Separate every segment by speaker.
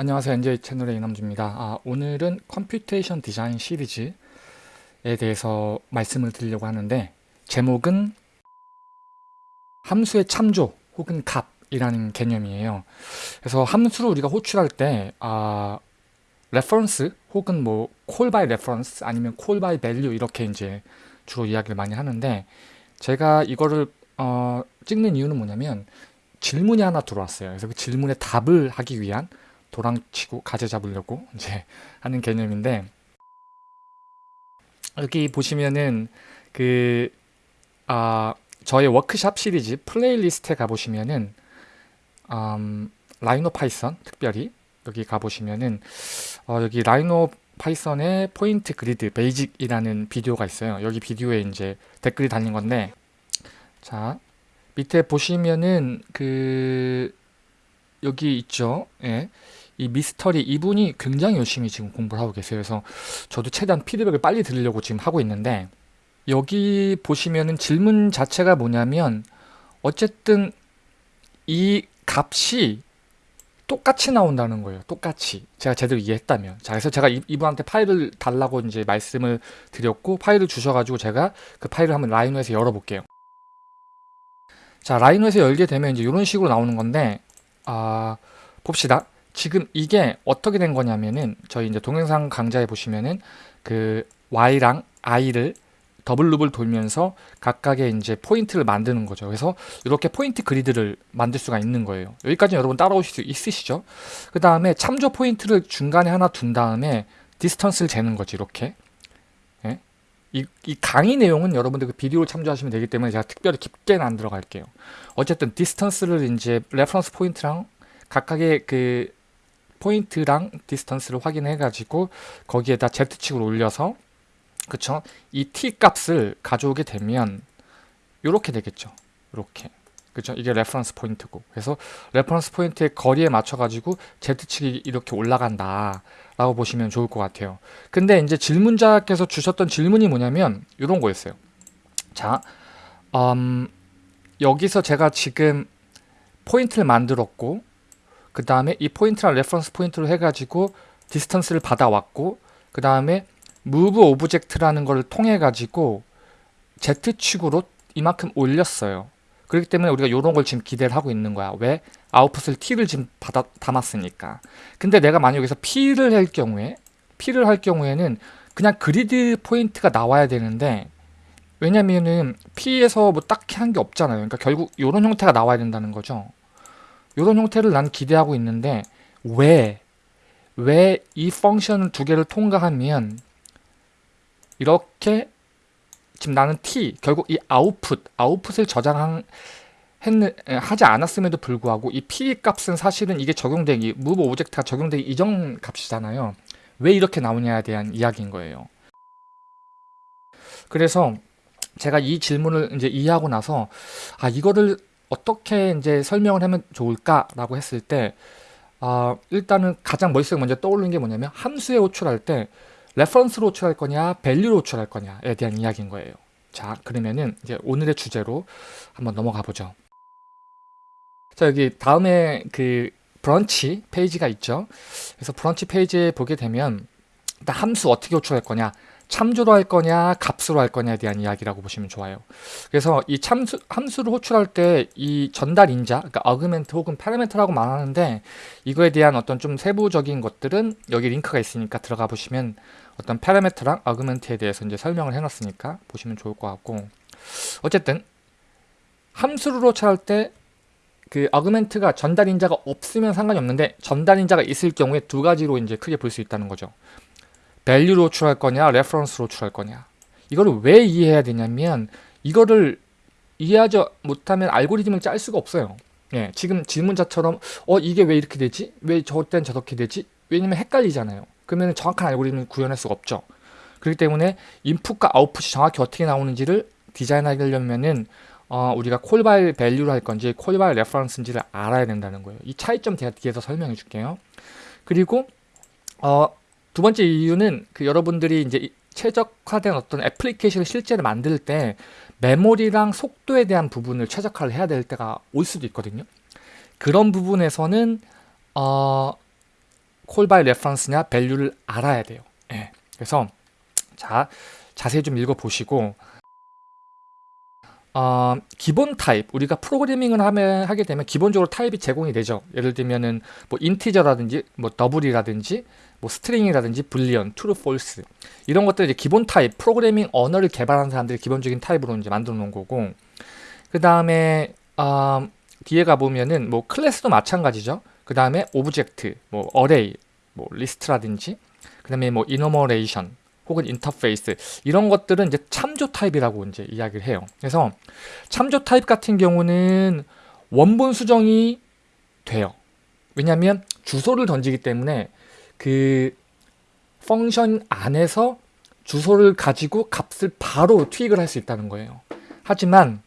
Speaker 1: 안녕하세요. NJ 채널의 이남주입니다. 아, 오늘은 computation 디자인 시리즈에 대해서 말씀을 드리려고 하는데 제목은 함수의 참조 혹은 값이라는 개념이에요. 그래서 함수를 우리가 호출할 때 아, reference 혹은 뭐 by reference 아니면 call by 이렇게 이제 주로 이야기를 많이 하는데 제가 이거를 어, 찍는 이유는 뭐냐면 질문이 하나 들어왔어요. 그래서 그 질문에 답을 하기 위한 도랑치고 가재 잡으려고 이제 하는 개념인데 여기 보시면은 그 아, 저의 워크샵 시리즈 playlist에 가보시면은 음, 라이노 파이썬 특별히 여기 가보시면은 어, 여기 라이노 파이썬의 point grid basic이라는 비디오가 있어요. 여기 비디오에 이제 댓글이 달린 건데 자 밑에 보시면은 그 여기 있죠. 예. 이 미스터리 이분이 굉장히 열심히 지금 공부를 하고 계세요. 그래서 저도 최대한 피드백을 빨리 드리려고 지금 하고 있는데 여기 보시면은 질문 자체가 뭐냐면 어쨌든 이 값이 똑같이 나온다는 거예요. 똑같이. 제가 제대로 이해했다면. 자, 그래서 제가 이, 이분한테 파일을 달라고 이제 말씀을 드렸고 파일을 주셔가지고 제가 그 파일을 한번 라이노에서 열어볼게요. 자, 라이노에서 열게 되면 이제 이런 식으로 나오는 건데 아, 봅시다. 지금 이게 어떻게 된 거냐면은 저희 이제 동영상 강좌에 보시면은 그 y랑 i를 double loop을 돌면서 각각의 이제 포인트를 만드는 거죠. 그래서 이렇게 point grid를 만들 수가 있는 거예요. 여기까지 여러분 따라오실 수 있으시죠? 그 다음에 참조 포인트를 중간에 하나 둔 다음에 distance를 재는 거지 이렇게. 예? 이, 이 강의 내용은 여러분들 그 비디오를 참조하시면 되기 때문에 제가 특별히 깊게는 안 들어갈게요. 어쨌든 distance를 이제 reference 포인트랑 각각의 그 포인트랑 distance를 확인해 가지고 거기에다 Z축을 올려서 그쵸? 이 t 값을 가져오게 되면 이렇게 되겠죠. 이렇게. 그죠? 이게 reference 포인트고. 그래서 reference 포인트의 거리에 맞춰 가지고 Z축이 이렇게 올라간다. 라고 보시면 좋을 것 같아요. 근데 이제 질문자께서 주셨던 질문이 뭐냐면 이런 거였어요. 자, 음, 여기서 제가 지금 포인트를 만들었고 그 다음에 이 포인트랑 reference 포인트로 해가지고 distance를 받아왔고 그 다음에 move object라는 걸 통해 가지고 Z축으로 이만큼 올렸어요. 그렇기 때문에 우리가 이런 걸 지금 기대를 하고 있는 거야. 왜? 아웃풋을 T를 지금 받아, 담았으니까. 근데 내가 만약 여기서 P를 할 경우에 P를 할 경우에는 그냥 그리드 포인트가 나와야 되는데 왜냐면은 P에서 뭐 딱히 한 게 없잖아요. 그러니까 결국 이런 형태가 나와야 된다는 거죠. 이런 형태를 난 기대하고 있는데 왜? 왜 이 펑션을 두 개를 통과하면 이렇게 지금 나는 t 결국 이 아웃풋 아웃풋을 저장한 했는, 하지 않았음에도 불구하고 이 p 값은 사실은 이게 적용되기 move object가 적용되기 이전 값이잖아요. 왜 이렇게 나오냐에 대한 이야기인 거예요. 그래서 제가 이 질문을 이제 이해하고 나서 아 이거를 어떻게 이제 설명을 하면 좋을까라고 했을 때 아, 일단은 가장 머릿속에 먼저 떠오르는 게 뭐냐면 함수에 호출할 때 reference로 호출할 거냐, value로 호출할 거냐에 대한 이야기인 거예요. 자, 그러면은 이제 오늘의 주제로 한번 넘어가 보죠. 자, 여기 다음에 그 브런치 페이지가 있죠. 그래서 브런치 페이지에 보게 되면 일단 함수 어떻게 호출할 거냐, 참조로 할 거냐, 값으로 할 거냐에 대한 이야기라고 보시면 좋아요. 그래서 이 참수, 함수를 호출할 때 이 전달 인자, 그러니까 argument 혹은 parameter라고 말하는데 이거에 대한 어떤 좀 세부적인 것들은 여기 링크가 있으니까 들어가 보시면 어떤 parameter랑 argument에 대해서 이제 설명을 해놨으니까 보시면 좋을 것 같고 어쨌든 함수를 호출할 때 그 argument가 전달 인자가 없으면 상관이 없는데 전달 인자가 있을 경우에 두 가지로 이제 크게 볼 수 있다는 거죠. value로 호출할 거냐, reference로 호출할 거냐. 이거를 왜 이해해야 되냐면 이거를 이해하지 못하면 알고리즘을 짤 수가 없어요. 예, 지금 질문자처럼 어 이게 왜 이렇게 되지? 왜 저땐 저렇게 되지? 왜냐면 헷갈리잖아요. 그러면 정확한 알고리즘을 구현할 수가 없죠. 그렇기 때문에 인풋과 아웃풋이 정확히 어떻게 나오는지를 디자인하려면은 어, 우리가 call by value를 할 건지 call by reference인지를 알아야 된다는 거예요. 이 차이점 제가 뒤에서 설명해 줄게요. 그리고 어, 두 번째 이유는 그 여러분들이 이제 최적화된 어떤 애플리케이션을 실제로 만들 때 메모리랑 속도에 대한 부분을 최적화를 해야 될 때가 올 수도 있거든요. 그런 부분에서는 어, by reference냐 value를 알아야 돼요. 예. 그래서 자 자세히 좀 읽어보시고 어, 기본 타입 우리가 프로그래밍을 하면, 하게 되면 기본적으로 타입이 제공이 되죠. 예를 들면은 뭐 integer라든지 뭐 double이라든지 뭐 string이라든지 boolean, true, false 이런 것들 이제 기본 타입 프로그래밍 언어를 개발하는 사람들이 기본적인 타입으로 이제 만들어 놓은 거고 그 다음에 어, 뒤에 가 보면은 뭐 class도 마찬가지죠. 그 다음에 object, 뭐 array, 뭐 리스트라든지 그 다음에 뭐 enumeration 혹은 인터페이스 이런 것들은 이제 참조 타입이라고 이제 이야기를 해요. 그래서 참조 타입 같은 경우는 원본 수정이 돼요. 왜냐하면 주소를 던지기 때문에 그 function 안에서 주소를 가지고 값을 바로 투입을 할 수 있다는 거예요. 하지만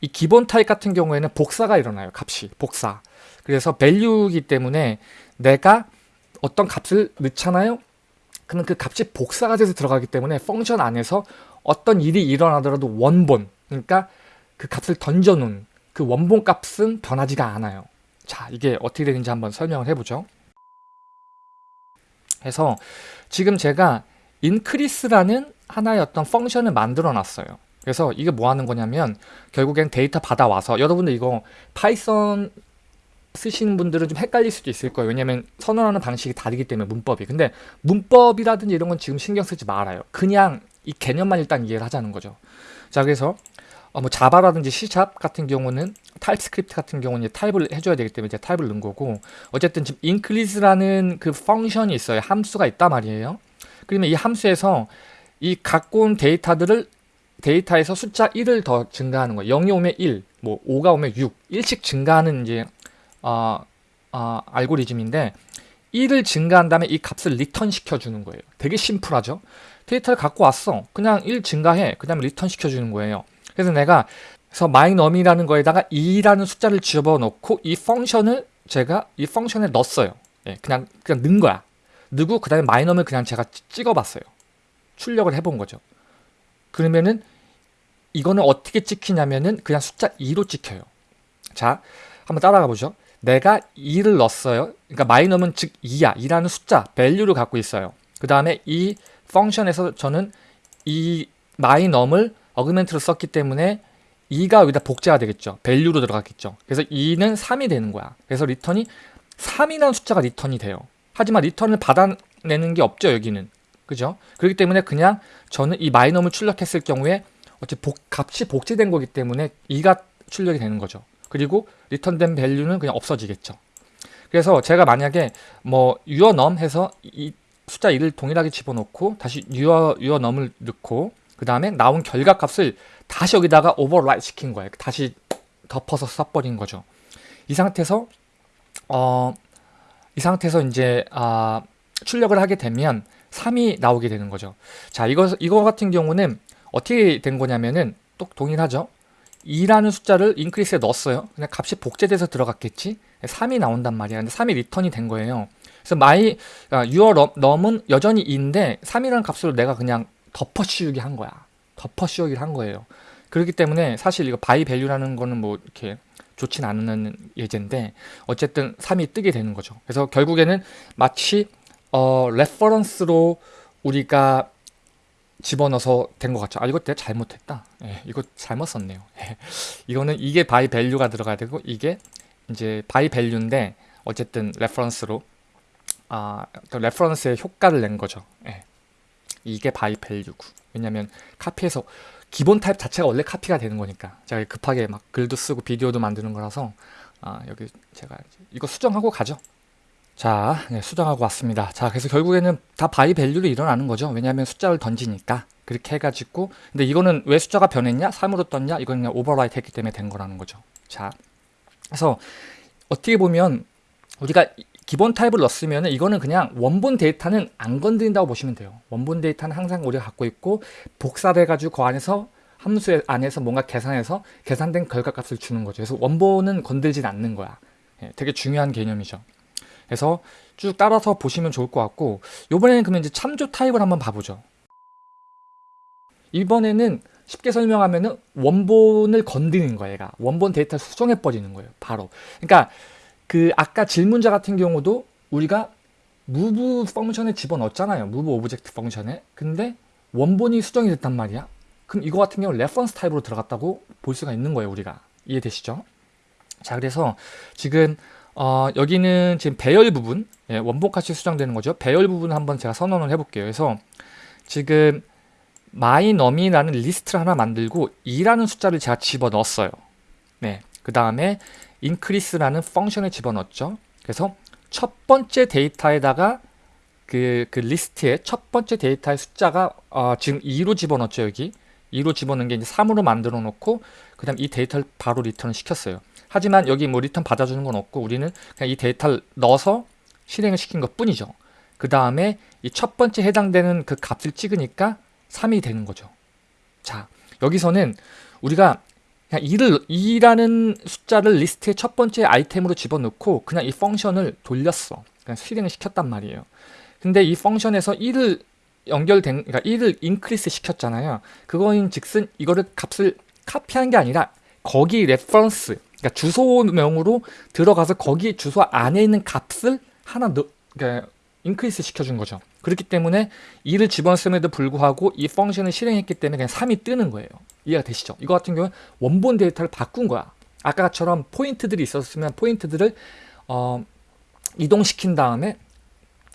Speaker 1: 이 기본 타입 같은 경우에는 복사가 일어나요. 값이 복사. 그래서 value이기 때문에 내가 어떤 값을 넣잖아요. 그러면 그 값이 복사가 돼서 들어가기 때문에 펑션 안에서 어떤 일이 일어나더라도 원본 그러니까 그 값을 던져놓은 그 원본 값은 변하지가 않아요. 자 이게 어떻게 되는지 한번 설명을 해보죠. 해서 지금 제가 increase라는 하나의 어떤 function을 만들어 놨어요. 그래서 이게 뭐 하는 거냐면 결국엔 데이터 받아와서 여러분들 이거 Python 쓰시는 분들은 좀 헷갈릴 수도 있을 거예요. 왜냐면 선언하는 방식이 다르기 때문에 문법이. 근데 문법이라든지 이런 건 지금 신경 쓰지 말아요. 그냥 이 개념만 일단 이해를 하자는 거죠. 자, 그래서 어, 뭐 자바라든지 C샵 같은 경우는 TypeScript 같은 경우는 타입을 해줘야 되기 때문에 이제 타입을 넣은 거고 어쨌든 지금 increase라는 그 function이 있어요. 함수가 있단 말이에요. 그러면 이 함수에서 이 갖고 온 데이터들을 데이터에서 숫자 1을 더 증가하는 거예요. 0이 오면 1, 뭐 5가 오면 6, 1씩 증가하는 이제 어, 어, 알고리즘인데 1을 증가한 다음에 이 값을 return 시켜주는 거예요. 되게 심플하죠? 데이터를 갖고 왔어. 그냥 1 증가해. 그 다음에 return 시켜주는 거예요. 그래서 내가 그래서 myNum이라는 거에다가 2라는 숫자를 집어넣고 이 function을 제가 이 function에 넣었어요. 예, 그냥 그냥 넣은 거야. 넣고 그 다음에 myNum을 그냥 제가 찍어봤어요. 출력을 해본 거죠. 그러면은 이거는 어떻게 찍히냐면은 그냥 숫자 2로 찍혀요. 자, 한번 따라가 보죠. 내가 2를 넣었어요. 그러니까 마이넘은 즉 2야. 2라는 숫자, value를 갖고 있어요. 그 다음에 이 펑션에서 저는 이 마이넘을 어그멘트로 썼기 때문에 2가 여기다 복제가 되겠죠. value로 들어갔겠죠. 그래서 2는 3이 되는 거야. 그래서 리턴이 3이라는 숫자가 return이 돼요. 하지만 return을 받아내는 게 없죠, 여기는. 그죠? 그렇기 때문에 그냥 저는 이 myNum을 출력했을 경우에 어째 복, 값이 복제된 거기 때문에 2가 출력이 되는 거죠. 그리고 return된 value는 그냥 없어지겠죠. 그래서 제가 만약에 뭐 yourNum 해서 이 숫자 1을 동일하게 집어넣고 다시 your yourNum을 넣고 그 다음에 나온 결과값을 다시 여기다가 overwrite 시킨 거예요. 다시 덮어서 써버린 거죠. 이 상태에서 어, 이 상태에서 이제 아, 출력을 하게 되면 3이 나오게 되는 거죠. 자, 이거 이거 같은 경우는 어떻게 된 거냐면은 또 동일하죠. 2라는 숫자를 인크리스에 넣었어요. 그냥 값이 복제돼서 들어갔겠지. 3이 나온단 말이야. 근데 3이 리턴이 된 거예요. 그래서 my 아, your num은 여전히 2인데 3이라는 값으로 내가 그냥 덮어 씌우기 한 거야. 덮어 씌우기를 한 거예요. 그렇기 때문에 사실 이거 by value라는 거는 뭐 이렇게 좋진 않은 예제인데 어쨌든 3이 뜨게 되는 거죠. 그래서 결국에는 마치 어 reference로 우리가 집어넣어서 된 것 같죠. 아 이거 내가 잘못했다. 예, 이거 잘못 썼네요. 예, 이거는 이게 by value가 들어가야 되고 이게 이제 by value인데 어쨌든 reference로 아 reference의 효과를 낸 거죠. 예, 이게 by value고 왜냐면 카피해서 기본 타입 자체가 원래 카피가 되는 거니까 제가 급하게 막 글도 쓰고 비디오도 만드는 거라서 아 여기 제가 이거 수정하고 가죠. 자, 네, 수정하고 왔습니다. 자, 그래서 결국에는 다 by value로 일어나는 거죠. 왜냐하면 숫자를 던지니까. 그렇게 해가지고 근데 이거는 왜 숫자가 변했냐? 3으로 떴냐? 이건 그냥 overwrite 했기 때문에 된 거라는 거죠. 자, 그래서 어떻게 보면 우리가 기본 타입을 넣었으면 이거는 그냥 원본 데이터는 안 건드린다고 보시면 돼요. 원본 데이터는 항상 우리가 갖고 있고 복사돼가지고 그 안에서 함수 안에서 뭔가 계산해서 계산된 결과값을 주는 거죠. 그래서 원본은 건들진 않는 거야. 예, 되게 중요한 개념이죠. 그래서 쭉 따라서 보시면 좋을 것 같고 이번에는 그러면 이제 참조 타입을 한번 봐보죠. 이번에는 쉽게 설명하면 은 원본을 건드리는 거예요. 얘가 원본 데이터 수정해 버리는 거예요. 바로. 그러니까 그 아까 질문자 같은 경우도 우리가 move 펑션에 집어넣었잖아요. move 오브젝트 펑션에. 근데 원본이 수정이 됐단 말이야. 그럼 이거 같은 경우는 reference 타입으로 들어갔다고 볼 수가 있는 거예요. 우리가. 이해되시죠? 자 그래서 지금 어, 여기는 지금 배열 부분 예, 원본값이 수정되는 거죠. 배열 부분 한번 제가 선언을 해볼게요. 그래서 지금 myNum이라는 리스트를 하나 만들고 2라는 숫자를 제가 집어넣었어요. 네, 그 다음에 increase라는 function을 집어넣었죠. 그래서 첫 번째 데이터에다가 그, 그 리스트의 첫 번째 데이터의 숫자가 어, 지금 2로 집어넣었죠 여기. 2로 집어넣은 게 이제 3으로 만들어 놓고 그 다음 이 데이터를 바로 리턴을 시켰어요. 하지만 여기 뭐 리턴 받아주는 건 없고 우리는 그냥 이 데이터를 넣어서 실행을 시킨 것 뿐이죠. 그 다음에 이 첫 번째 해당되는 그 값을 찍으니까 3이 되는 거죠. 자 여기서는 우리가 그냥 2를 2라는 숫자를 리스트의 첫 번째 아이템으로 집어넣고 그냥 이 function을 돌렸어 그냥 실행을 시켰단 말이에요 근데 이 function에서 1을 연결된 그러니까 1을 increase 시켰잖아요. 그거인 즉슨 이거를 값을 카피한 게 아니라 거기 reference 그러니까 주소명으로 들어가서 거기 주소 안에 있는 값을 하나 넣 그러니까 increase 시켜준 거죠. 그렇기 때문에 2를 집어넣음에도 불구하고 이 function을 실행했기 때문에 그냥 3이 뜨는 거예요. 이해가 되시죠? 이거 같은 경우는 원본 데이터를 바꾼 거야. 아까처럼 포인트들이 있었으면 포인트들을 어, 이동시킨 다음에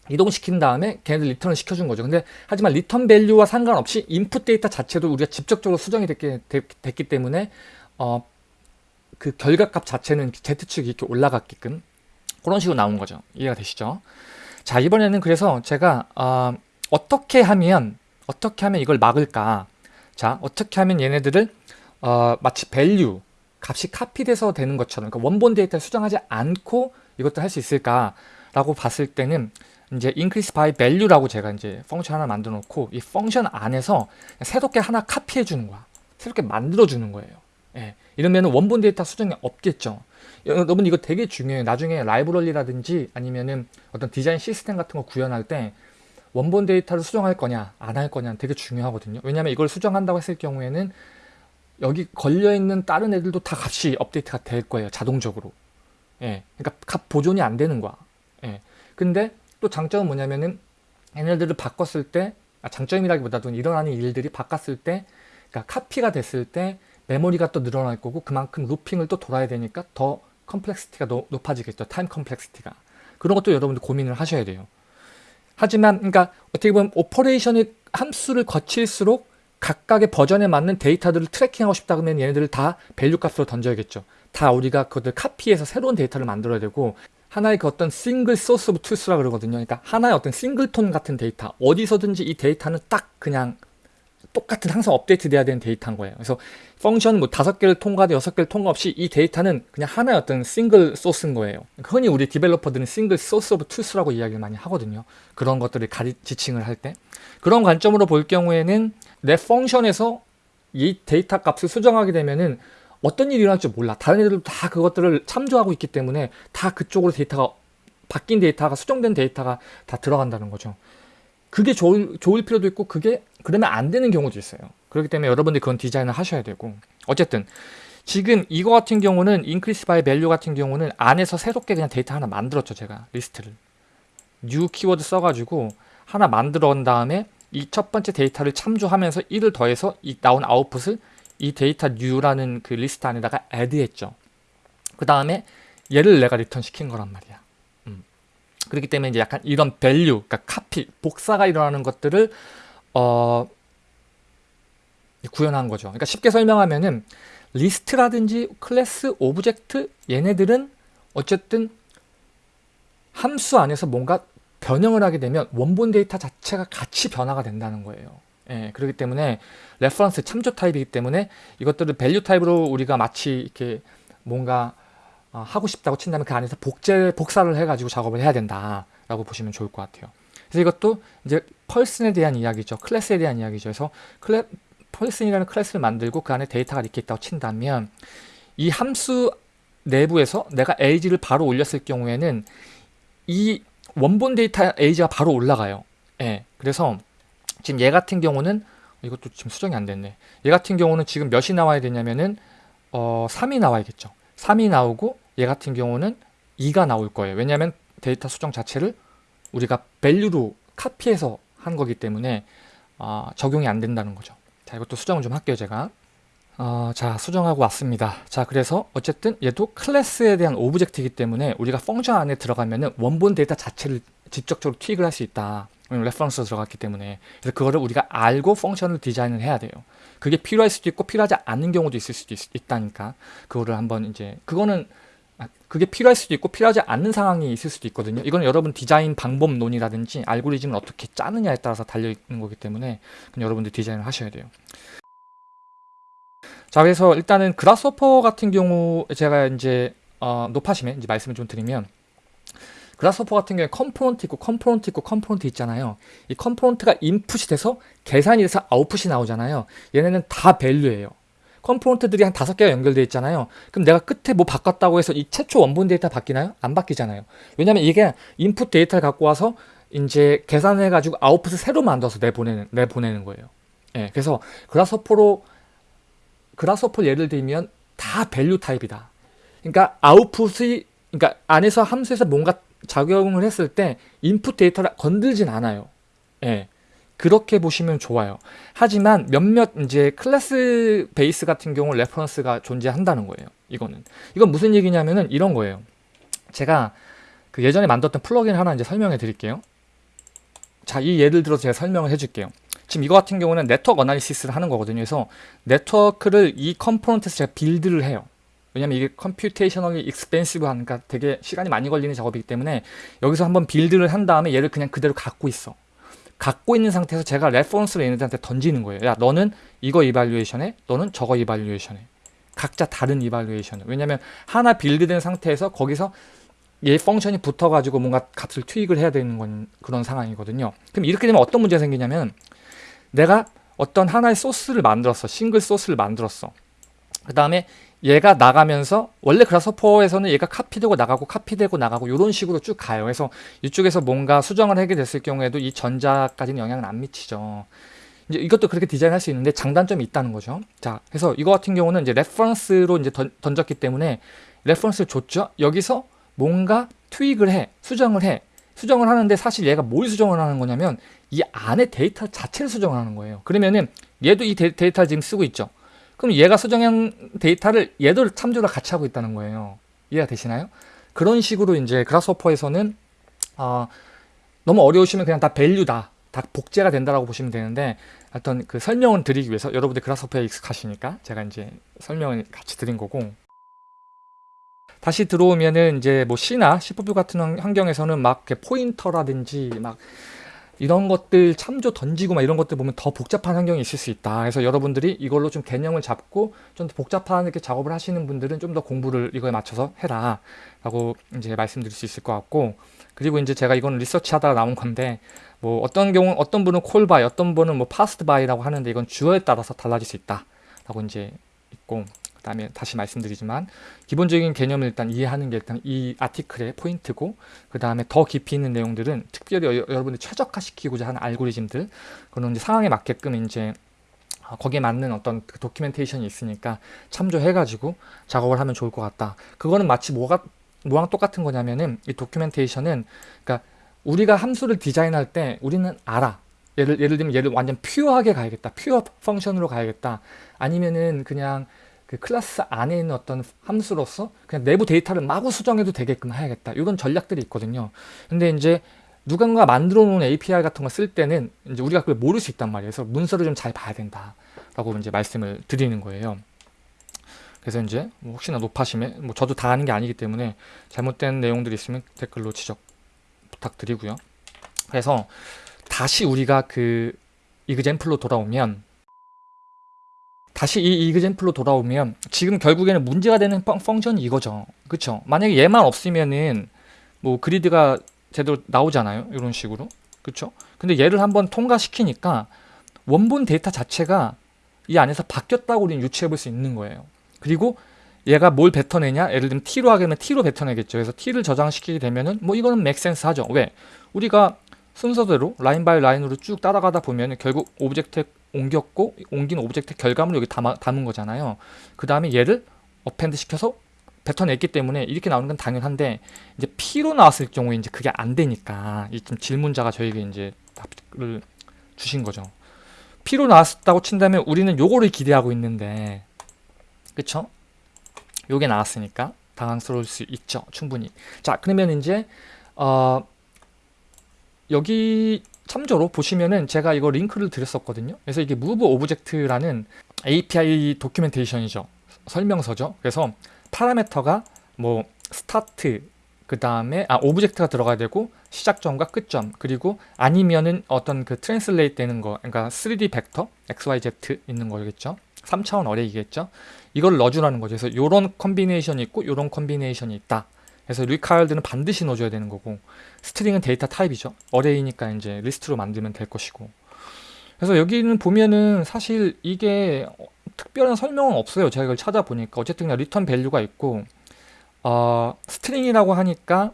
Speaker 1: 이동시킨 다음에 걔네들 리턴을 시켜준 거죠. 근데 하지만 return value와 상관없이 인풋 데이터 자체도 우리가 직접적으로 수정이 됐기, 됐기 때문에 어, 그 결과값 자체는 Z축이 이렇게 올라갔게끔 그런 식으로 나온 거죠. 이해가 되시죠? 자 이번에는 그래서 제가 어, 어떻게 하면 어떻게 하면 이걸 막을까 자 어떻게 하면 얘네들을 어, 마치 value 값이 카피돼서 되는 것처럼 그러니까 원본 데이터를 수정하지 않고 이것도 할 수 있을까 라고 봤을 때는 이제 increase by value라고 제가 이제 function 하나 만들어 놓고 이 function 안에서 새롭게 하나 카피해 주는 거야. 새롭게 만들어 주는 거예요. 예. 이러면 원본 데이터 수정이 없겠죠. 여러분 이거 되게 중요해요. 나중에 라이브러리라든지 아니면은 어떤 디자인 시스템 같은 거 구현할 때 원본 데이터를 수정할 거냐 안 할 거냐 되게 중요하거든요. 왜냐하면 이걸 수정한다고 했을 경우에는 여기 걸려있는 다른 애들도 다 값이 업데이트가 될 거예요. 자동적으로. 예. 그러니까 값 보존이 안 되는 거야. 예. 근데 또 장점은 뭐냐면은 얘네들을 바꿨을 때 아, 장점이라기보다도 일어나는 일들이 바꿨을 때 그러니까 카피가 됐을 때 메모리가 또 늘어날 거고 그만큼 looping을 또 돌아야 되니까 더 complexity가 높아지겠죠. time complexity가. 그런 것도 여러분들 고민을 하셔야 돼요. 하지만 그러니까 어떻게 보면 operation의 함수를 거칠수록 각각의 버전에 맞는 데이터들을 tracking하고 싶다 그러면 얘네들을 다 value 값으로 던져야겠죠. 다 우리가 그것들 카피해서 새로운 데이터를 만들어야 되고 하나의 그 어떤 single source of truth라 그러거든요. 그러니까 하나의 어떤 singleton 같은 데이터 어디서든지 이 데이터는 딱 그냥 똑같은 항상 업데이트 돼야 되는 데이터인 거예요. 그래서 function 뭐 다섯 개를 통과돼 여섯 개를 통과 없이 이 데이터는 그냥 하나의 어떤 single source인 거예요. 흔히 우리 developer들은 single source of truth라고 이야기를 많이 하거든요. 그런 것들을 가리 지칭을 할 때. 그런 관점으로 볼 경우에는 내 function에서 이 데이터 값을 수정하게 되면은 어떤 일이 일어날지 몰라. 다른 애들도 다 그것들을 참조하고 있기 때문에 다 그쪽으로 데이터가 바뀐 데이터가 수정된 데이터가 다 들어간다는 거죠. 그게 좋을, 좋을 필요도 있고 그게 그러면 안 되는 경우도 있어요. 그렇기 때문에 여러분들이 그런 디자인을 하셔야 되고 어쨌든 지금 이거 같은 경우는 increase by value 같은 경우는 안에서 새롭게 그냥 데이터 하나 만들었죠. 제가 리스트를 new 키워드 써가지고 하나 만들어 온 다음에 이 첫 번째 데이터를 참조하면서 1을 더해서 이 나온 아웃풋을 이 데이터 new라는 그 리스트 안에다가 add했죠. 그 다음에 얘를 내가 리턴 시킨 거란 말이야. 음. 그렇기 때문에 이제 약간 이런 value, 그러니까 카피, 복사가 일어나는 것들을 어, 구현한 거죠. 그러니까 쉽게 설명하면은 리스트라든지 클래스, object 얘네들은 어쨌든 함수 안에서 뭔가 변형을 하게 되면 원본 데이터 자체가 같이 변화가 된다는 거예요. 예, 그렇기 때문에 reference 참조 타입이기 때문에 이것들을 value 타입으로 우리가 마치 이렇게 뭔가 어, 하고 싶다고 친다면 그 안에서 복제 복사를 해가지고 작업을 해야 된다라고 보시면 좋을 것 같아요. 그래서 이것도 이제 Person에 대한 이야기죠. 클래스에 대한 이야기죠. 그래서 클래, Person이라는 클래스를 만들고 그 안에 데이터가 이렇게 있다고 친다면 이 함수 내부에서 내가 에이지를 바로 올렸을 경우에는 이 원본 데이터 에이지가 바로 올라가요. 예. 그래서 지금 얘 같은 경우는 이것도 지금 수정이 안 됐네. 얘 같은 경우는 지금 몇이 나와야 되냐면은 어 3이 나와야겠죠. 3이 나오고 얘 같은 경우는 2가 나올 거예요. 왜냐하면 데이터 수정 자체를 우리가 value로 카피해서 한 거기 때문에 어, 적용이 안 된다는 거죠. 자 이것도 수정을 좀 할게요 제가. 어, 자 수정하고 왔습니다. 자 그래서 어쨌든 얘도 클래스에 대한 object이기 때문에 우리가 function 안에 들어가면은 원본 데이터 자체를 직접적으로 tweak을 할 수 있다. reference로 들어갔기 때문에 그래서 그거를 우리가 알고 function을 디자인을 해야 돼요. 그게 필요할 수도 있고 필요하지 않는 경우도 있을 수도 있, 다니까 그거를 한번 이제 그거는 아, 그게 필요할 수도 있고 필요하지 않는 상황이 있을 수도 있거든요. 이건 여러분 디자인 방법론이라든지 알고리즘을 어떻게 짜느냐에 따라서 달려 있는 거기 때문에 여러분들 디자인을 하셔야 돼요. 자 그래서 일단은 Grasshopper 같은 경우 제가 이제 어, 노파심에 이제 말씀을 좀 드리면 Grasshopper 같은 경우에 component 있고 component 있고 component 있잖아요. 이 component가 인풋이 돼서 계산이 돼서 아웃풋이 나오잖아요. 얘네는 다 value예요. component들이 한 다섯 개가 연결되어 있잖아요. 그럼 내가 끝에 뭐 바꿨다고 해서 이 최초 원본 데이터 바뀌나요? 안 바뀌잖아요. 왜냐면 이게 인풋 데이터를 갖고 와서 이제 계산해가지고 아웃풋을 새로 만들어서 내보내는, 내보내는 거예요. 예, 그래서 Grasshopper로 Grasshopper 예를 들면 다 value 타입이다. 그러니까 아웃풋이 그러니까 안에서 함수에서 뭔가 작용을 했을 때 인풋 데이터를 건들진 않아요. 예. 그렇게 보시면 좋아요. 하지만 몇몇 이제 class base 같은 경우 reference가 존재한다는 거예요. 이거는. 이건 무슨 얘기냐면은 이런 거예요. 제가 그 예전에 만들었던 플러그인 하나 이제 설명해 드릴게요. 자, 이 예를 들어서 제가 설명을 해 줄게요. 지금 이거 같은 경우는 network analysis를 하는 거거든요. 그래서 네트워크를 이 component에서 제가 build를 해요. 왜냐면 이게 computationally expensive 하니까 되게 시간이 많이 걸리는 작업이기 때문에 여기서 한번 build를 한 다음에 얘를 그냥 그대로 갖고 있어. 갖고 있는 상태에서 제가 reference를 얘네들한테 던지는 거예요. 야 너는 이거 evaluation해 너는 저거 evaluation해 각자 다른 evaluation을. 왜냐면 하나 build된 상태에서 거기서 얘 function이 붙어가지고 뭔가 값을 투입을 해야 되는 건 그런 상황이거든요. 그럼 이렇게 되면 어떤 문제가 생기냐면 내가 어떤 하나의 소스를 만들었어. single source를 만들었어. 그 다음에 얘가 나가면서 원래 Grasshopper에서는 얘가 카피되고 나가고 카피되고 나가고 이런 식으로 쭉 가요. 그래서 이쪽에서 뭔가 수정을 하게 됐을 경우에도 이 전자까지는 영향을 안 미치죠. 이제 이것도 그렇게 디자인할 수 있는데 장단점이 있다는 거죠. 자, 그래서 이거 같은 경우는 이제 reference로 이제 던, 졌기 때문에 reference를 줬죠. 여기서 뭔가 tweak을 해, 수정을 해. 수정을 하는데 사실 얘가 뭘 수정을 하는 거냐면 이 안에 데이터 자체를 수정을 하는 거예요. 그러면은 얘도 이 데, 데이터를 지금 쓰고 있죠. 그럼 얘가 수정한 데이터를 얘도 참조를 같이 하고 있다는 거예요. 이해가 되시나요? 그런 식으로 이제 Grasshopper에서는 어, 너무 어려우시면 그냥 다 value다. 다 복제가 된다라고 보시면 되는데 어떤 그 설명을 드리기 위해서 여러분들 Grasshopper에 익숙하시니까 제가 이제 설명을 같이 드린 거고 다시 들어오면은 이제 뭐 C나 C++ 같은 환경에서는 막 pointer라든지 막 이런 것들 참조 던지고 막 이런 것들 보면 더 복잡한 환경이 있을 수 있다. 그래서 여러분들이 이걸로 좀 개념을 잡고 좀 더 복잡한 이렇게 작업을 하시는 분들은 좀 더 공부를 이거에 맞춰서 해라. 라고 이제 말씀드릴 수 있을 것 같고 그리고 이제 제가 이거는 리서치 하다가 나온 건데 뭐 어떤 경우 어떤 분은 call by 어떤 분은 뭐 pass by라고 하는데 이건 언어에 따라서 달라질 수 있다. 라고 이제 있고 그 다음에 다시 말씀드리지만 기본적인 개념을 일단 이해하는 게 일단 이 아티클의 포인트고 그 다음에 더 깊이 있는 내용들은 특별히 여, 러분들 최적화시키고자 하는 알고리즘들 그런 이제 상황에 맞게끔 이제 어, 거기에 맞는 어떤 그 도큐멘테이션이 있으니까 참조해가지고 작업을 하면 좋을 것 같다. 그거는 마치 뭐가 뭐랑 똑같은 거냐면은 이 도큐멘테이션은 그러니까 우리가 함수를 디자인할 때 우리는 알아. 예를 예를 들면 얘를 완전 퓨어하게 가야겠다. 퓨어 펑션으로 가야겠다. 아니면은 그냥 그 클래스 안에 있는 어떤 함수로서 그냥 내부 데이터를 마구 수정해도 되게끔 해야겠다. 이런 전략들이 있거든요. 근데 이제 누군가 만들어 놓은 API 같은 거 쓸 때는 이제 우리가 그걸 모를 수 있단 말이에요. 그래서 문서를 좀 잘 봐야 된다. 라고 이제 말씀을 드리는 거예요. 그래서 이제 뭐 혹시나 높아심에 뭐 저도 다 아는 게 아니기 때문에 잘못된 내용들이 있으면 댓글로 지적 부탁드리고요. 그래서 다시 우리가 그 example로 돌아오면 다시 이 example로 돌아오면 지금 결국에는 문제가 되는 func, tion이 이거죠. 그쵸? 만약에 얘만 없으면은 뭐 grid가 제대로 나오잖아요. 이런 식으로. 그쵸? 근데 얘를 한번 통과시키니까 원본 데이터 자체가 이 안에서 바뀌었다고 우리는 유추해 볼 수 있는 거예요. 그리고 얘가 뭘 뱉어내냐? 예를 들면 t로 하게 되면 t로 뱉어내겠죠. 그래서 t를 저장시키게 되면은 뭐 이거는 make sense 하죠. 왜? 우리가 순서대로 line by line으로 쭉 따라가다 보면 결국 object 옮겼고 옮긴 object 결과물을 여기 담아, 담은 거잖아요. 그 다음에 얘를 append 시켜서 뱉어냈기 때문에 이렇게 나오는 건 당연한데 이제 P로 나왔을 경우에 이제 그게 안 되니까 이 좀 질문자가 저에게 이제 답을 주신 거죠. P로 나왔다고 친다면 우리는 요거를 기대하고 있는데 그쵸? 요게 나왔으니까 당황스러울 수 있죠. 충분히. 자 그러면 이제 어 여기 참조로 보시면은 제가 이거 링크를 드렸었거든요. 그래서 이게 move object라는 API 도큐멘테이션이죠. 설명서죠. 그래서 parameter가 뭐 start 그 다음에 아 object가 들어가야 되고 시작점과 끝점 그리고 아니면은 어떤 그 translate 되는 거 그러니까 3D 벡터 XYZ 있는 거겠죠 3차원 array겠죠 이걸 넣어주라는 거죠 그래서 요런 combination이 있고 요런 combination이 있다 그래서 required는 반드시 넣어줘야 되는 거고 string은 데이터 타입이죠 array니까 이제 리스트로 만들면 될 것이고 그래서 여기는 보면은 사실 이게 특별한 설명은 없어요 제가 이걸 찾아보니까 어쨌든 그냥 return value가 있고 어, string이라고 하니까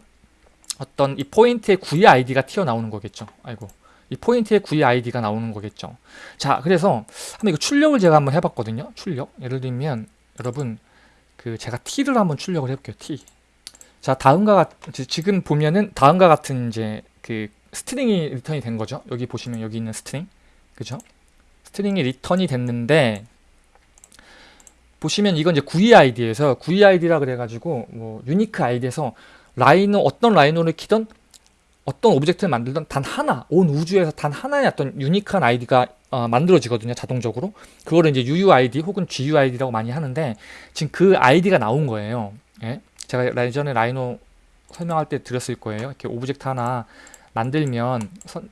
Speaker 1: 어떤 이 포인트의 GUID가 튀어나오는 거겠죠. 아이고. 이 포인트의 GUID가 나오는 거겠죠. 자, 그래서 한번 이거 출력을 제가 한번 해봤거든요. 출력. 예를 들면 여러분 그 제가 t를 한번 출력을 해볼게요. t. 자, 다음과 같 지금 보면은 다음과 같은 이제 그 string이 return이 된 거죠. 여기 보시면 여기 있는 string, 그죠? string이 return이 됐는데 보시면 이건 이제 GUID에서 GUID라 그래가지고 뭐 unique 아이디에서 Rhino 어떤 Rhino를 키던 어떤 object를 만들던 단 하나 온 우주에서 단 하나의 어떤 unique한 아이디가 어, 만들어지거든요 자동적으로 그거를 이제 UUID 혹은 GUID라고 많이 하는데 지금 그 아이디가 나온 거예요 예? 제가 예전에 Rhino 설명할 때 드렸을 거예요 이렇게 object 하나 만들면 선,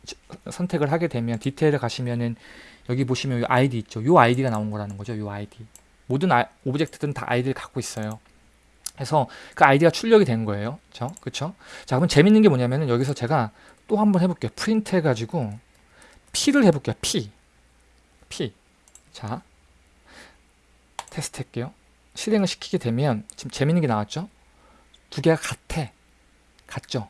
Speaker 1: 선택을 하게 되면 디테일을 가시면은 여기 보시면 이 아이디 있죠 요 아이디가 나온 거라는 거죠 요 아이디 모든 아, object들은 다 아이디를 갖고 있어요. 그래서 그 아이디가 출력이 된 거예요. 그쵸? 그쵸? 자, 그럼 재밌는 게 뭐냐면은 여기서 제가 또 한번 해볼게요. 프린트 해가지고 P를 해볼게요. P. P. 자, 테스트 할게요. 실행을 시키게 되면 지금 재밌는 게 나왔죠? 두 개가 같아. 같죠?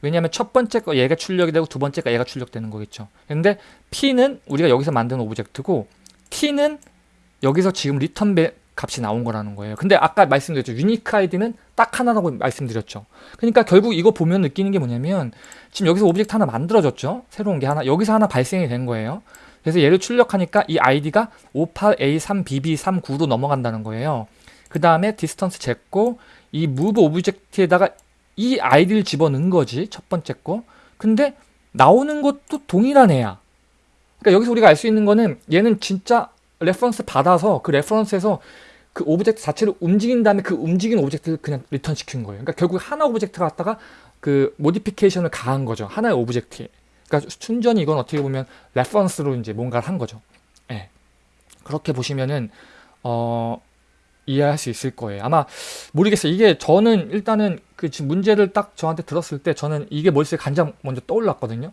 Speaker 1: 왜냐하면 첫 번째 거 얘가 출력이 되고 두 번째 거 얘가 출력되는 거겠죠. 근데 P는 우리가 여기서 만든 object고 T는 여기서 지금 return 값이 나온 거라는 거예요. 근데 아까 말씀드렸죠. unique 아이디는 딱 하나라고 말씀드렸죠. 그러니까 결국 이거 보면 느끼는 게 뭐냐면 지금 여기서 object 하나 만들어졌죠. 새로운 게 하나. 여기서 하나 발생이 된 거예요. 그래서 얘를 출력하니까 이 아이디가 58A3BB39로 넘어간다는 거예요. 그 다음에 distance 쟀고 이 move object에다가 이 아이디를 집어넣은 거지. 첫 번째 거. 근데 나오는 것도 동일한 애야. 그러니까 여기서 우리가 알 수 있는 거는 얘는 진짜 reference 받아서 그 reference에서 그 object 자체를 움직인 다음에 그 움직인 object를 그냥 return 시킨 거예요. 그러니까 결국 하나 object가 갖다가 그 modification을 가한 거죠. 하나의 object에. 그러니까 순전히 이건 어떻게 보면 reference로 이제 뭔가를 한 거죠. 예. 네. 그렇게 보시면은 어 이해할 수 있을 거예요. 아마 모르겠어요. 이게 저는 일단은 그 지금 문제를 딱 저한테 들었을 때 저는 이게 머릿속에 가장 먼저 떠올랐거든요.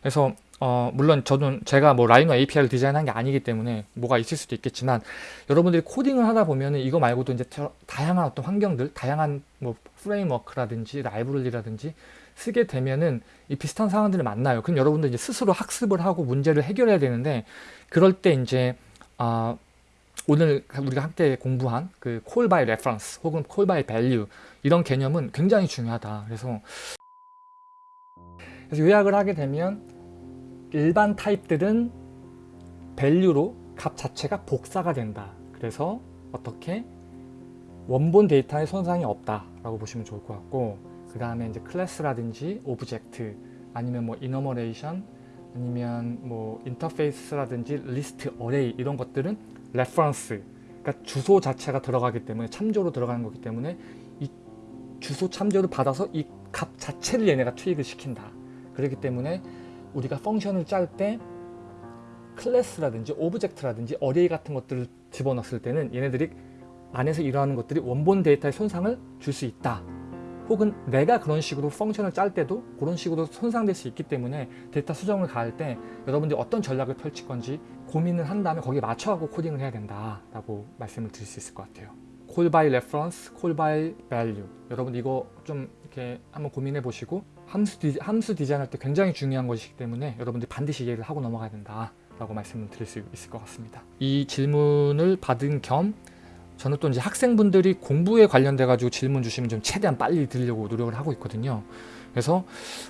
Speaker 1: 그래서 어, 물론 저는 제가 뭐 라이노 API를 디자인한 게 아니기 때문에 뭐가 있을 수도 있겠지만 여러분들이 코딩을 하다 보면은 이거 말고도 이제 다양한 어떤 환경들, 다양한 뭐 프레임워크라든지 라이브러리라든지 쓰게 되면은 이 비슷한 상황들을 만나요. 그럼 여러분들 이제 스스로 학습을 하고 문제를 해결해야 되는데 그럴 때 이제 아 오늘 우리가 함께 공부한 그 call by reference 혹은 call by value 이런 개념은 굉장히 중요하다. 그래서 그래서 요약을 하게 되면 일반 타입들은 value로 값 자체가 복사가 된다. 그래서 어떻게 원본 데이터에 손상이 없다 라고 보시면 좋을 것 같고 그 다음에 이제 class라든지 object 아니면 뭐 enumeration 아니면 뭐 인터페이스라든지 리스트 array 이런 것들은 reference 그러니까 주소 자체가 들어가기 때문에 참조로 들어가는 거기 때문에 이 주소 참조를 받아서 이 값 자체를 얘네가 투입을 시킨다 그렇기 때문에 우리가 function을 짤 때 class라든지 object라든지 array 같은 것들을 집어넣었을 때는 얘네들이 안에서 일어나는 것들이 원본 데이터에 손상을 줄 수 있다. 혹은 내가 그런 식으로 function을 짤 때도 그런 식으로 손상될 수 있기 때문에 데이터 수정을 가할 때 여러분들이 어떤 전략을 펼칠 건지 고민을 한 다음에 거기에 맞춰가고 코딩을 해야 된다 라고 말씀을 드릴 수 있을 것 같아요. call by reference, call by value 여러분 이거 좀 이렇게 한번 고민해 보시고 함수, 디, 함수 디자인할 때 굉장히 중요한 것이기 때문에 여러분들이 반드시 이해를 하고 넘어가야 된다 라고 말씀을 드릴 수 있을 것 같습니다 이 질문을 받은 겸 저는 또 이제 학생분들이 공부에 관련돼 가지고 질문 주시면 좀 최대한 빨리 드리려고 노력을 하고 있거든요. 그래서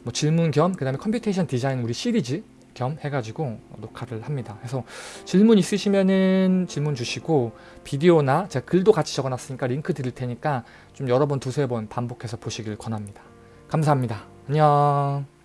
Speaker 1: 뭐 질문 겸 그 다음에 computation 디자인 우리 시리즈 겸 해가지고 녹화를 합니다. 그래서 질문 있으시면은 질문 주시고 비디오나 제가 글도 같이 적어놨으니까 링크 드릴 테니까 좀 여러 번 두세 번 반복해서 보시길 권합니다. 감사합니다. 안녕.